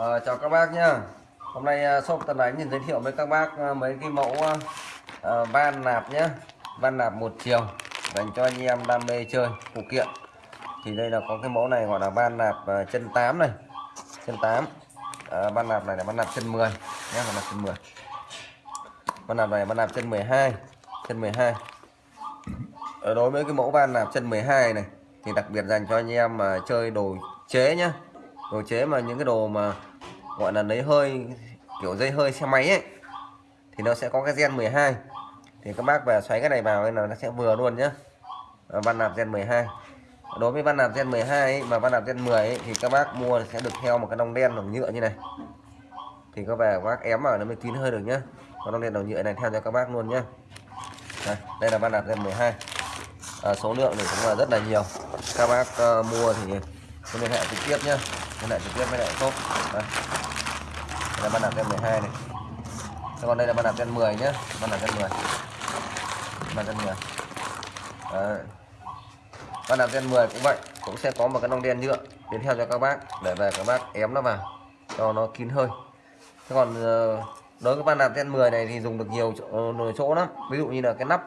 À, chào các bác nhá. Hôm nay ờ, shop Tân Ánh nhìn giới thiệu với các bác ờ, mấy cái mẫu uh, van nạp nhé van nạp một chiều dành cho anh em đam mê chơi phụ kiện. Thì đây là có cái mẫu này gọi là van nạp uh, chân 8 này. Chân 8 uh, van nạp này là van nạp chân 10 nhé van nạp chân 10 van nạp này van nạp chân 12 chân 12 ở đối với cái mẫu van nạp chân 12 này thì đặc biệt dành cho anh em mà chơi đồ chế nhá. Đồ chế mà những cái đồ mà gọi là lấy hơi kiểu dây hơi xe máy ấy. Thì nó sẽ có cái gen 12 thì các bác về xoáy cái này vào nên là nó sẽ vừa luôn nhá. Van nạp gen 12 đối với van nạp gen 12 ấy, mà van nạp gen 10 ấy, thì các bác mua sẽ được theo một cái đồng đen đồng nhựa như này. Thì các vẻ các bác ém vào nó mới kín hơi được nhá. Còn đồng đen đồng nhựa này theo cho các bác luôn nhá. Đây, đây là van nạp gen 12 à, số lượng thì cũng là rất là nhiều. Các bác uh, mua thì cứ liên hệ trực tiếp nhá liên hệ trực tiếp với lại shop đây. đây là ban đạp gen 12 này. Thế còn đây là ban đạp gen 10 nhé ban đạp gen 10 ban gen 10 Đấy. ban đạp gen 10 cũng vậy cũng sẽ có một cái nong đen nhựa đến theo cho các bác để về các bác ém nó vào cho nó kín hơi. Thế còn ờ, đối với ban đạp gen 10 này thì dùng được nhiều chỗ, ờ, chỗ lắm. Ví dụ như là cái nắp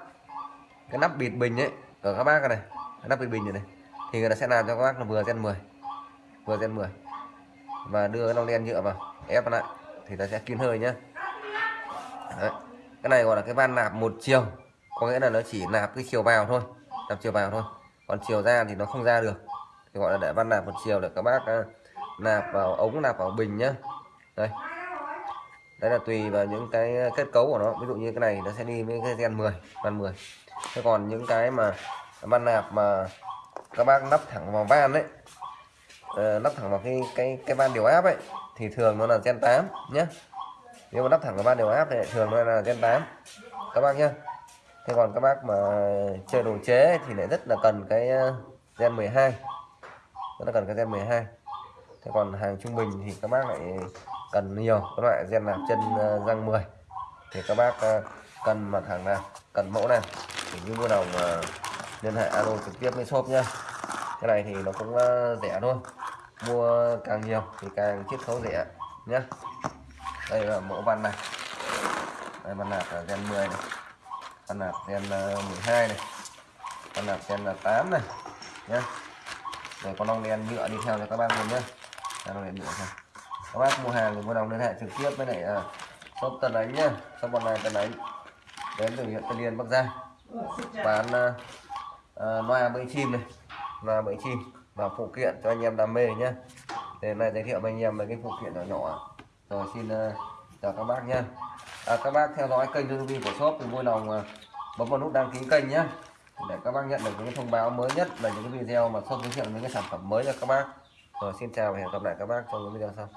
cái nắp bịt bình ấy ở các bác này cái nắp bịt bình này, này thì người ta sẽ làm cho các bác là vừa gen 10 vừa gen 10 và đưa cái nong đen nhựa vào, ép lại, thì ta sẽ kín hơi nhé Đấy. cái này gọi là cái van nạp một chiều. Có nghĩa là nó chỉ nạp cái chiều vào thôi, nạp chiều vào thôi. Còn chiều ra thì nó không ra được. Thì gọi là để van nạp một chiều để các bác à, nạp vào ống, nạp vào bình nhá. Đây. Đấy là tùy vào những cái kết cấu của nó. Ví dụ như cái này nó sẽ đi với cái gen 10 van 10 thế còn những cái mà van nạp mà các bác nắp thẳng vào van đấy Ờ, uh, nắp thẳng vào cái cái cái van điều áp ấy thì thường nó là gen 8 nhé nếu mà nắp thẳng vào van điều áp thì thường nó là gen 8 các bác nhé thế còn các bác mà chơi đồ chế thì lại rất là cần cái ờ, gen 12 rất là cần cái gen 12 thế còn hàng trung bình thì các bác lại cần nhiều các loại gen nạp chân ờ, răng 10 thì các bác cần mặt hàng nào cần mẫu nào thì như mua đồng liên hệ alo trực tiếp với shop nhé cái này thì nó cũng ờ, rẻ thôi. Mua càng nhiều thì càng chiết khấu rẻ nhé đây là mẫu văn này. Đây văn nạp là gen 10 này. Văn nạp gen ờ, 12 này. Văn nạp gen ờ, 8 này nhé rồi có nong đen nhựa đi theo cho các bác luôn nhé nong đen nhựa thôi các bác mua hàng thì mua đồng liên hệ trực tiếp với lại uh, shop Tân Ánh nhá. Shop online Tân Ánh. Đến từ huyện Tân Liên Bắc Giang. Bán uh, uh, loa bẫy chim này loa bẫy chim và phụ kiện cho anh em đam mê nhé để này giới thiệu với anh em về cái phụ kiện nhỏ nhỏ rồi xin ờ, chào các bác nhé à, các bác theo dõi kênh youtube của shop thì vui lòng ờ, bấm vào nút đăng ký kênh nhé để các bác nhận được những thông báo mới nhất về những cái video mà shop giới thiệu những cái sản phẩm mới cho các bác. Rồi xin chào và hẹn gặp lại các bác trong những video sau.